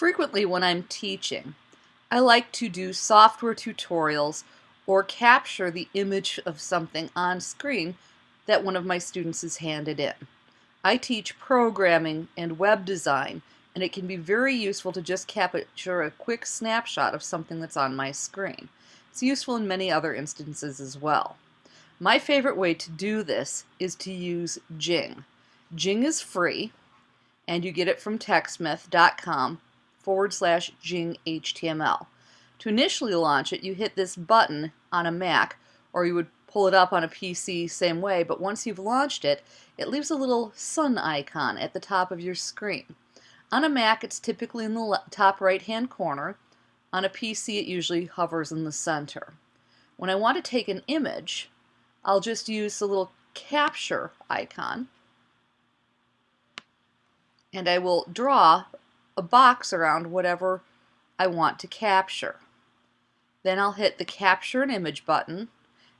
Frequently when I'm teaching, I like to do software tutorials or capture the image of something on screen that one of my students has handed in. I teach programming and web design and it can be very useful to just capture a quick snapshot of something that's on my screen. It's useful in many other instances as well. My favorite way to do this is to use Jing. Jing is free and you get it from techsmith.com forward slash Jing HTML. To initially launch it, you hit this button on a Mac, or you would pull it up on a PC same way, but once you've launched it, it leaves a little sun icon at the top of your screen. On a Mac, it's typically in the top right-hand corner. On a PC, it usually hovers in the center. When I want to take an image, I'll just use the little capture icon, and I will draw a box around whatever I want to capture. Then I'll hit the capture an image button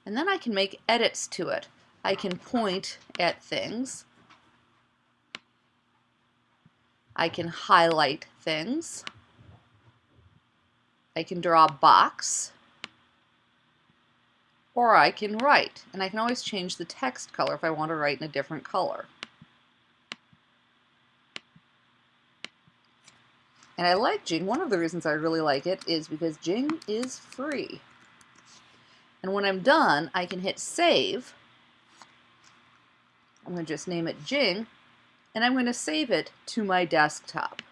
and then I can make edits to it. I can point at things. I can highlight things. I can draw a box. Or I can write. And I can always change the text color if I want to write in a different color. And I like Jing. One of the reasons I really like it is because Jing is free. And when I'm done, I can hit save. I'm going to just name it Jing, and I'm going to save it to my desktop.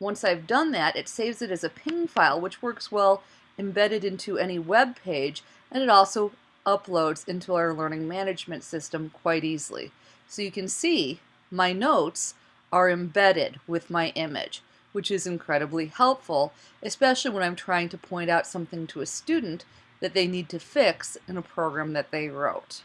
Once I've done that, it saves it as a PNG file, which works well embedded into any web page, and it also uploads into our learning management system quite easily. So you can see my notes are embedded with my image, which is incredibly helpful, especially when I'm trying to point out something to a student that they need to fix in a program that they wrote.